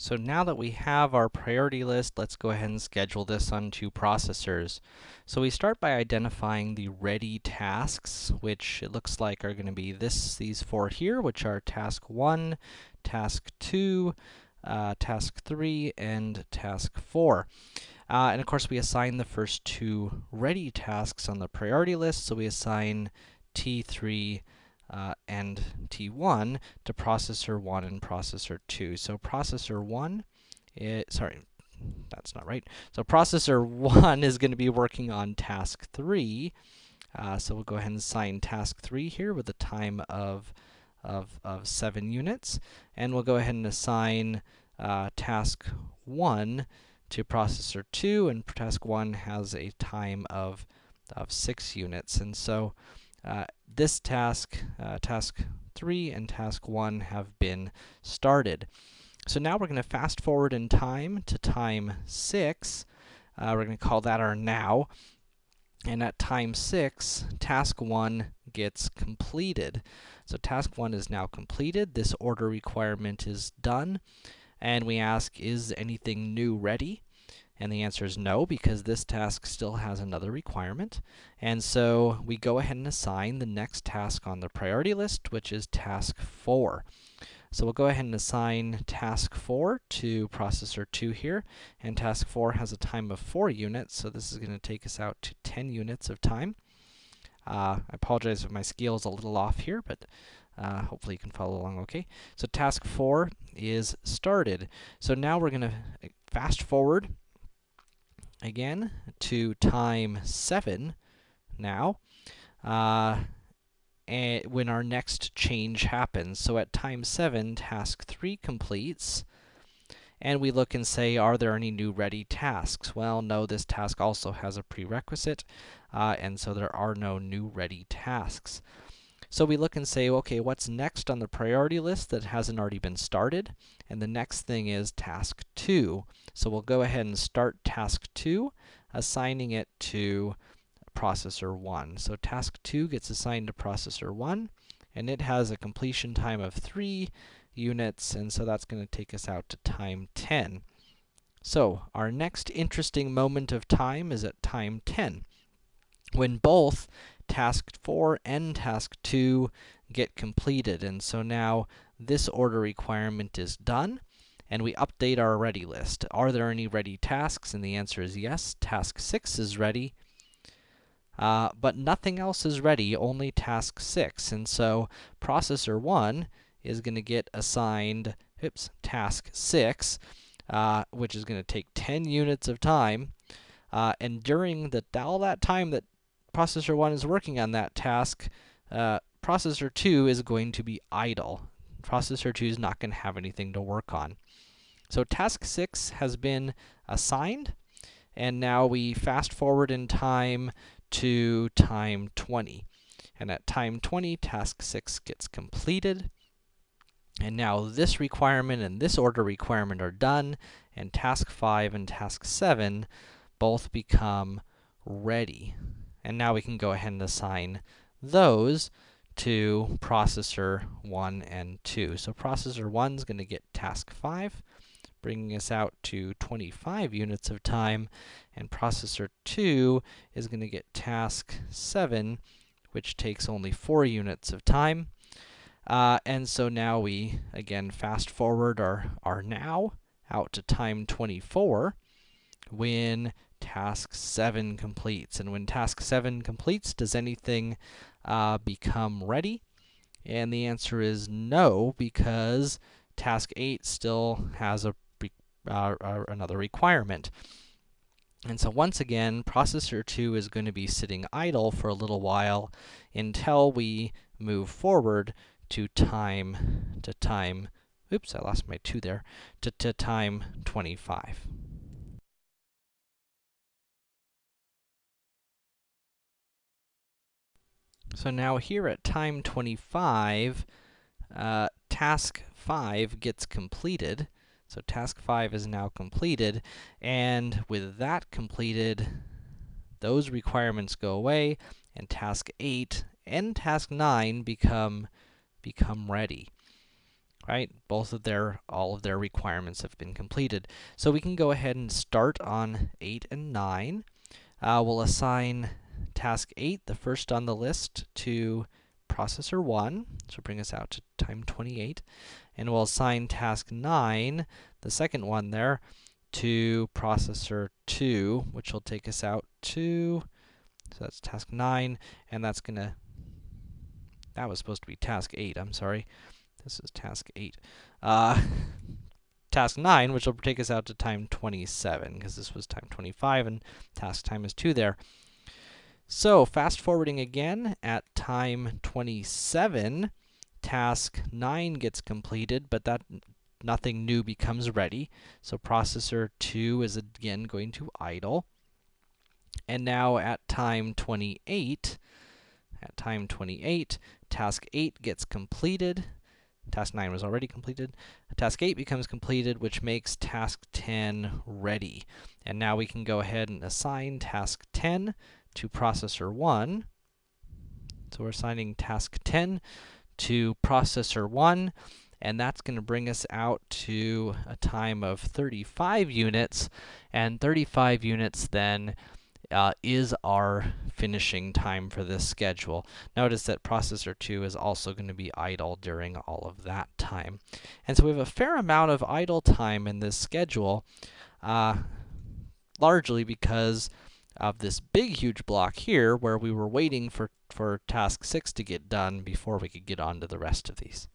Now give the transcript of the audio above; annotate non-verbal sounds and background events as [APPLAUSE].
So now that we have our priority list, let's go ahead and schedule this on two processors. So we start by identifying the ready tasks, which it looks like are gonna be this, these four here, which are task 1, task 2, uh, task 3, and task 4. Uh, and of course, we assign the first two ready tasks on the priority list, so we assign T3 uh, and T1 to processor 1 and processor 2. So processor 1, it, sorry, that's not right. So processor [LAUGHS] 1 is going to be working on task 3. Uh, so we'll go ahead and assign task 3 here with a time of, of, of 7 units. And we'll go ahead and assign uh, task 1 to processor 2, and task 1 has a time of, of 6 units. And so uh, this task, uh, task 3 and task 1 have been started. So now we're going to fast forward in time to time 6. Uh, we're going to call that our now. And at time 6, task 1 gets completed. So task 1 is now completed. This order requirement is done. And we ask, is anything new ready? And the answer is no, because this task still has another requirement. And so we go ahead and assign the next task on the priority list, which is task 4. So we'll go ahead and assign task 4 to processor 2 here, and task 4 has a time of 4 units, so this is going to take us out to 10 units of time. Uh, I apologize if my scale is a little off here, but uh, hopefully you can follow along okay. So task 4 is started. So now we're going to fast forward again to time 7 now, uh, and when our next change happens. So at time 7, task 3 completes, and we look and say, are there any new ready tasks? Well, no, this task also has a prerequisite, uh, and so there are no new ready tasks. So we look and say, okay, what's next on the priority list that hasn't already been started? And the next thing is task 2. So we'll go ahead and start task 2, assigning it to processor 1. So task 2 gets assigned to processor 1, and it has a completion time of 3 units, and so that's going to take us out to time 10. So, our next interesting moment of time is at time 10, when both task 4 and task 2 get completed. And so now this order requirement is done, and we update our ready list. Are there any ready tasks? And the answer is yes. Task 6 is ready, uh, but nothing else is ready, only task 6. And so processor 1 is going to get assigned, oops, task 6, uh, which is going to take 10 units of time. Uh, and during the, all that time that processor 1 is working on that task, uh, processor 2 is going to be idle. Processor 2 is not going to have anything to work on. So task 6 has been assigned, and now we fast forward in time to time 20. And at time 20, task 6 gets completed. And now this requirement and this order requirement are done, and task 5 and task 7 both become ready. And now we can go ahead and assign those to processor 1 and 2. So processor 1 is going to get task 5, bringing us out to 25 units of time, and processor 2 is going to get task 7, which takes only 4 units of time. Uh, and so now we, again, fast forward our, our now out to time 24, when task 7 completes. And when task 7 completes, does anything uh, become ready? And the answer is no, because task 8 still has a uh, uh, another requirement. And so once again, processor 2 is going to be sitting idle for a little while until we move forward to time to time oops, I lost my 2 there, to, to time 25. So now here at time 25, uh, task 5 gets completed. So task 5 is now completed, and with that completed, those requirements go away, and task 8 and task 9 become, become ready. right? Both of their, all of their requirements have been completed. So we can go ahead and start on 8 and 9. Uh, we'll assign task 8, the first on the list, to processor 1, so bring us out to time 28. And we'll assign task 9, the second one there, to processor 2, which will take us out to, so that's task 9, and that's gonna, that was supposed to be task 8, I'm sorry. This is task 8. Uh, [LAUGHS] task 9, which will take us out to time 27, because this was time 25, and task time is 2 there. So, fast forwarding again, at time 27, task 9 gets completed, but that nothing new becomes ready. So processor 2 is again going to idle. And now at time 28, at time 28, task 8 gets completed. Task 9 was already completed. Task 8 becomes completed, which makes task 10 ready. And now we can go ahead and assign task 10 to processor 1. So we're assigning task 10 to processor 1, and that's going to bring us out to a time of 35 units, and 35 units then uh, is our finishing time for this schedule. Notice that processor 2 is also going to be idle during all of that time. And so we have a fair amount of idle time in this schedule, uh, largely because of this big, huge block here, where we were waiting for, for task 6 to get done before we could get on to the rest of these.